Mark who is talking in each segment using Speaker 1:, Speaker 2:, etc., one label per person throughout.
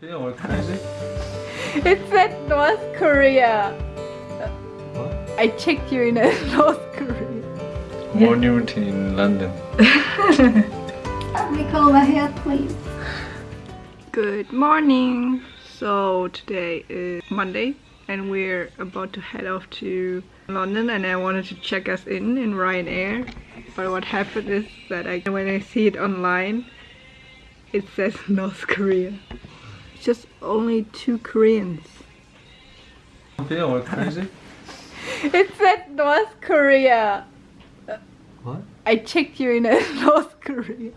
Speaker 1: Feeling all crazy?
Speaker 2: It said North Korea.
Speaker 1: What?
Speaker 2: I checked you in North Korea.
Speaker 1: Morning routine in London.
Speaker 3: Let me comb my hair, please.
Speaker 2: Good morning. So today is Monday and we're about to head off to London and I wanted to check us in in Ryanair. But what happened is that I, when I see it online, it says North Korea. Just only two Koreans.
Speaker 1: All crazy?
Speaker 2: It said North Korea.
Speaker 1: What?
Speaker 2: I checked you in North Korea.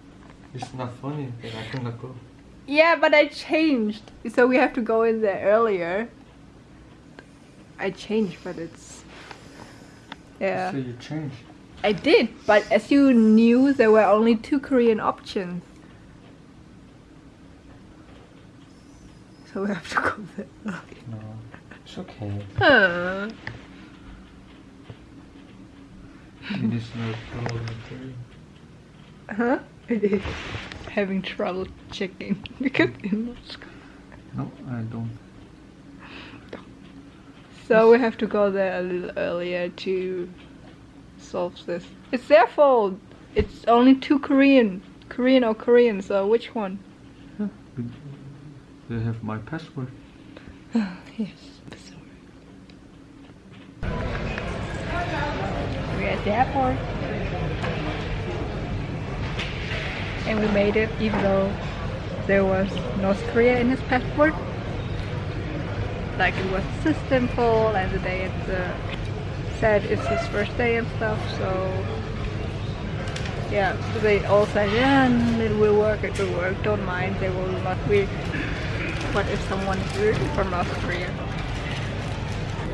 Speaker 1: It's not funny. I cannot go.
Speaker 2: Yeah, but I changed. So we have to go in there earlier. I changed, but it's. Yeah.
Speaker 1: So you changed.
Speaker 2: I did, but as you knew, there were only two Korean options. So we have to go there.
Speaker 1: No. It's okay.
Speaker 2: Huh.
Speaker 1: it is not problem.
Speaker 2: Huh? It is having trouble checking because in Moscow.
Speaker 1: No, I don't.
Speaker 2: So we have to go there a little earlier to solve this. It's their fault. It's only two Korean, Korean or Korean. So which one?
Speaker 1: They have my passport.
Speaker 2: Yes. We're at the airport. And we made it even though there was North Korea in his passport. Like it was system full and the day it uh, said it's his first day and stuff, so yeah, they all said, yeah, it will work, it will work, don't mind, they will not be. What if someone is really from North Korea?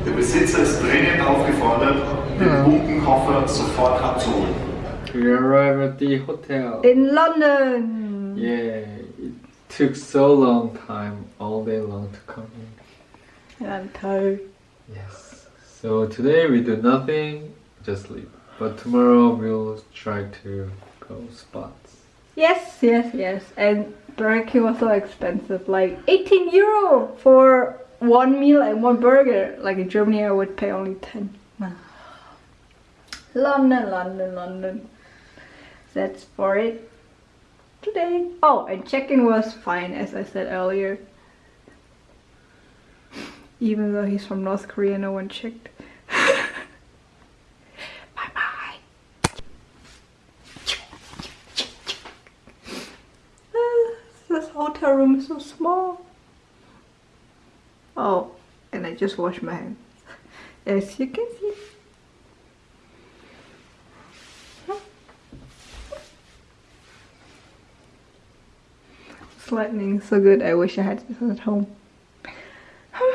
Speaker 4: Der Besitzer ist dringend aufgefordert, den Bunkenkoffer sofort abzuholen.
Speaker 1: We arrived at the hotel.
Speaker 2: In London!
Speaker 1: Yeah, it took so long time, all day long to come in.
Speaker 2: And I'm tired.
Speaker 1: Yes. So today we do nothing, just sleep. But tomorrow we'll try to go spots.
Speaker 2: Yes, yes, yes. And Burger King was so expensive, like 18 euro for one meal and one burger. Like in Germany, I would pay only 10. London, London, London. That's for it today. Oh, and check-in was fine, as I said earlier. Even though he's from North Korea, no one checked. bye bye. This hotel room is so small. Oh, and I just washed my hands. As you can see. It's lightning so good. I wish I had this at home. I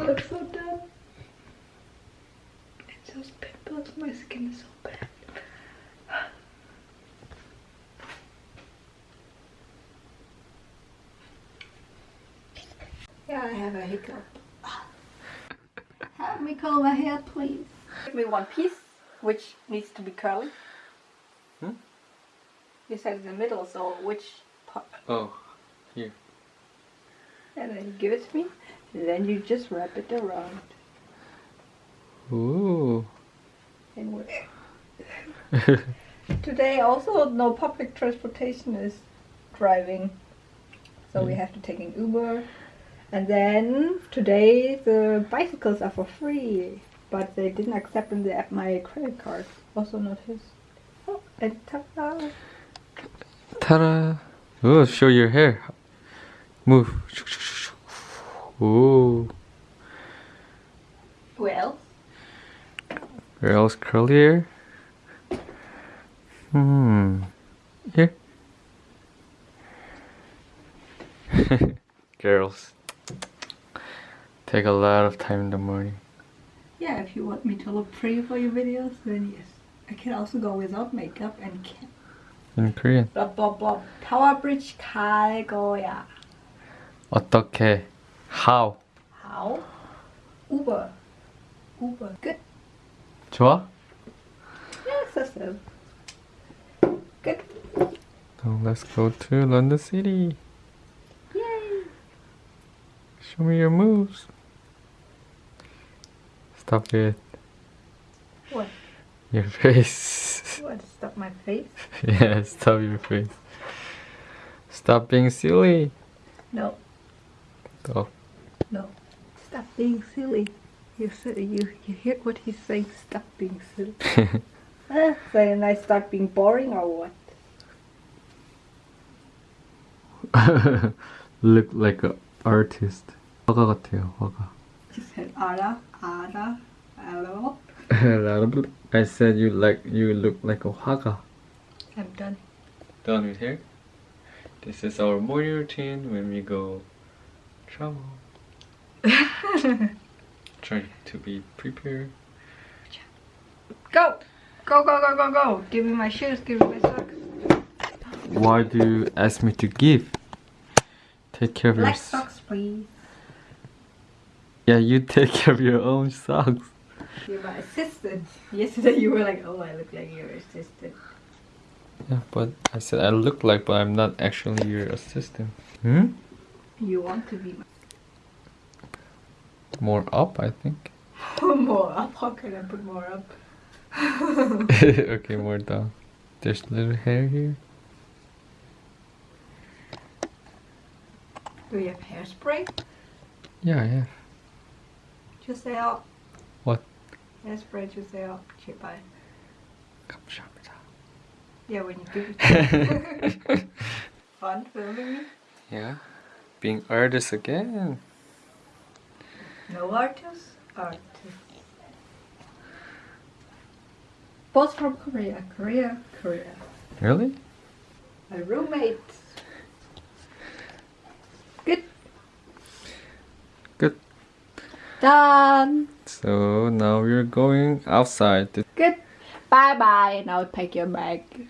Speaker 2: look so dead. It's just pimples. My skin is so I have a hiccup.
Speaker 3: Help me comb my hair, please.
Speaker 2: Give me one piece, which needs to be curly.
Speaker 1: Hmm?
Speaker 2: You said in the middle, so which part?
Speaker 1: Oh, here.
Speaker 2: And then you give it to me. And then you just wrap it around.
Speaker 1: Ooh.
Speaker 2: And we Today also no public transportation is driving. So we
Speaker 1: Mm.
Speaker 2: have to take an Uber. And then today the bicycles are for free. But they didn't accept in the app my credit card. Also not his. Oh, and ta-da!
Speaker 1: Ta-da! Oh, show your hair. Move. Ooh.
Speaker 2: Well,
Speaker 1: Where else curly? Hmm. Here. Girls. Take a lot of time in the morning.
Speaker 2: Yeah, if you want me to look pretty for your videos, then yes. I can also go without makeup and can.
Speaker 1: In Korean.
Speaker 2: Blah blah blah. Tower Bridge 갈 거야.
Speaker 1: 어떻게? How?
Speaker 2: How? Uber. Uber. Good.
Speaker 1: 좋아?
Speaker 2: Yes, that's it. Good.
Speaker 1: Now let's go to London City.
Speaker 3: Yay!
Speaker 1: Show me your moves. Stop it.
Speaker 2: What?
Speaker 1: Your face.
Speaker 2: What? Stop my face?
Speaker 1: yeah, stop your face. Stop being silly.
Speaker 2: No,
Speaker 1: Stop.
Speaker 2: no. Stop being silly. You said you you hear what he's saying. Stop being silly. Ah, then I start being boring or what?
Speaker 1: Look like an artist. 화가 같아요, 화가.
Speaker 2: She said ara ara hello.
Speaker 1: I said you like you look like a 화가.
Speaker 2: I'm done.
Speaker 1: Done with hair. This is our morning routine when we go travel. Try to be prepared.
Speaker 2: Go, go, go, go, go, go. Give me my shoes. Give me my socks.
Speaker 1: Why do you ask me to give? Take care of your.
Speaker 2: Black
Speaker 1: s-
Speaker 2: socks, please.
Speaker 1: Yeah, you take care of your own socks.
Speaker 2: You're my assistant. Yesterday you were like, oh, I look like your assistant.
Speaker 1: Yeah, but I said I look like, but I'm not actually your assistant. Hmm?
Speaker 2: You want to be
Speaker 1: More up, I think.
Speaker 2: more up. How can I put more up?
Speaker 1: okay, more down. There's little hair here.
Speaker 2: Do you have hairspray?
Speaker 1: Yeah, I have.
Speaker 2: 주세요.
Speaker 1: What?
Speaker 2: Hairspray 주세요. 제발.
Speaker 1: 감사합니다.
Speaker 2: Yeah, when you give it. Fun filming me.
Speaker 1: yeah, being artist again.
Speaker 2: No artist. Artist. Both from Korea. Korea. Korea.
Speaker 1: Really?
Speaker 2: My roommate. Done.
Speaker 1: So now we're going outside.
Speaker 2: Good. Bye bye. Now take your bag.